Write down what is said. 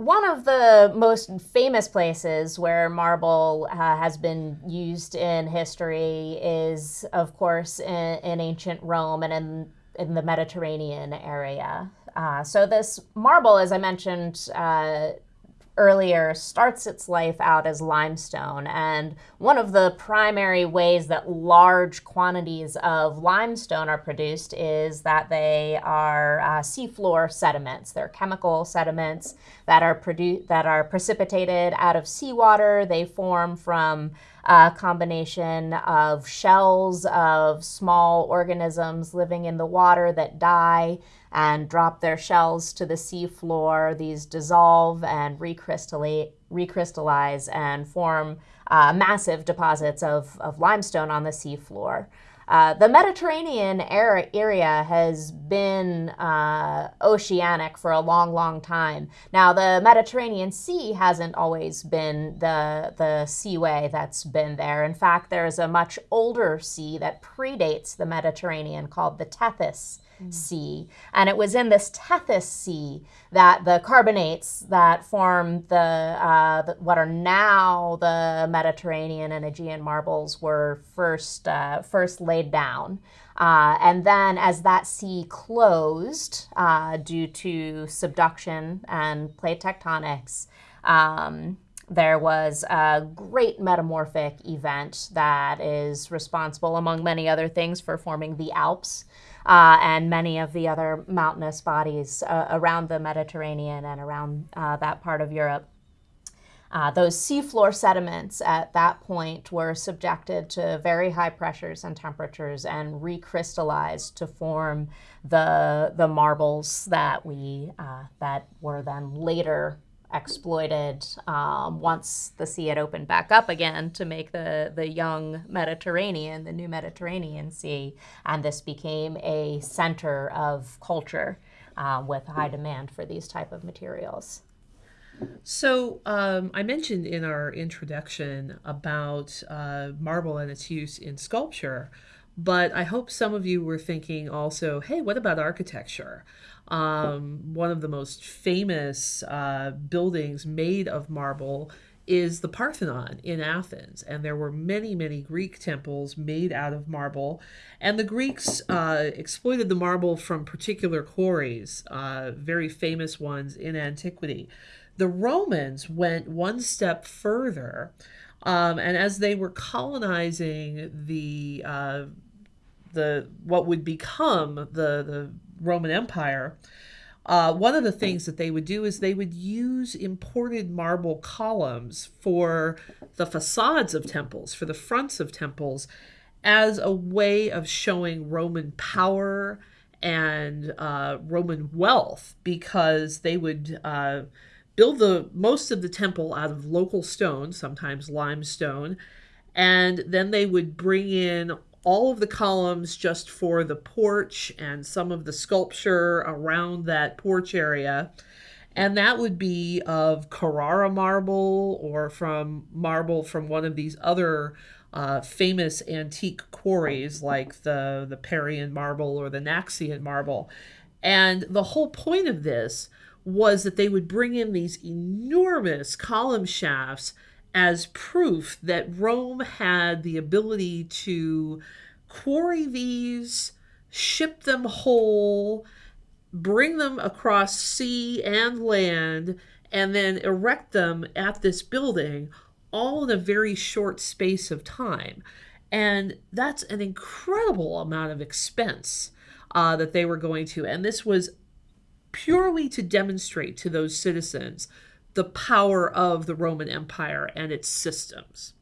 one of the most famous places where marble uh, has been used in history is, of course, in, in ancient Rome and in, in the Mediterranean area. Uh, so, this marble, as I mentioned, uh, earlier starts its life out as limestone. And one of the primary ways that large quantities of limestone are produced is that they are uh, seafloor sediments. They're chemical sediments that are produced that are precipitated out of seawater. They form from a combination of shells of small organisms living in the water that die and drop their shells to the seafloor. These dissolve and recrystallize, recrystallize and form uh, massive deposits of, of limestone on the seafloor. Uh, the Mediterranean area has been uh, oceanic for a long, long time. Now, the Mediterranean Sea hasn't always been the, the seaway that's been there. In fact, there's a much older sea that predates the Mediterranean called the Tethys. Sea. And it was in this Tethys Sea that the carbonates that form the, uh, the what are now the Mediterranean and Aegean marbles were first, uh, first laid down. Uh, and then, as that sea closed uh, due to subduction and plate tectonics, um, there was a great metamorphic event that is responsible, among many other things, for forming the Alps uh, and many of the other mountainous bodies uh, around the Mediterranean and around uh, that part of Europe. Uh, those seafloor sediments at that point were subjected to very high pressures and temperatures and recrystallized to form the, the marbles that we uh, that were then later exploited um, once the sea had opened back up again to make the, the young Mediterranean, the new Mediterranean Sea. And this became a center of culture uh, with high demand for these type of materials. So um, I mentioned in our introduction about uh, marble and its use in sculpture, but I hope some of you were thinking also, hey, what about architecture? Um, one of the most famous uh, buildings made of marble is the Parthenon in Athens. And there were many, many Greek temples made out of marble. And the Greeks uh, exploited the marble from particular quarries, uh, very famous ones in antiquity. The Romans went one step further. Um, and as they were colonizing the uh, the what would become the the Roman Empire, uh, one of the things that they would do is they would use imported marble columns for the facades of temples, for the fronts of temples, as a way of showing Roman power and uh, Roman wealth, because they would uh, build the most of the temple out of local stone, sometimes limestone, and then they would bring in all of the columns just for the porch and some of the sculpture around that porch area. And that would be of Carrara marble or from marble from one of these other uh, famous antique quarries like the, the Parian marble or the Naxian marble. And the whole point of this was that they would bring in these enormous column shafts as proof that Rome had the ability to quarry these, ship them whole, bring them across sea and land, and then erect them at this building all in a very short space of time. And that's an incredible amount of expense uh, that they were going to. And this was purely to demonstrate to those citizens the power of the Roman Empire and its systems.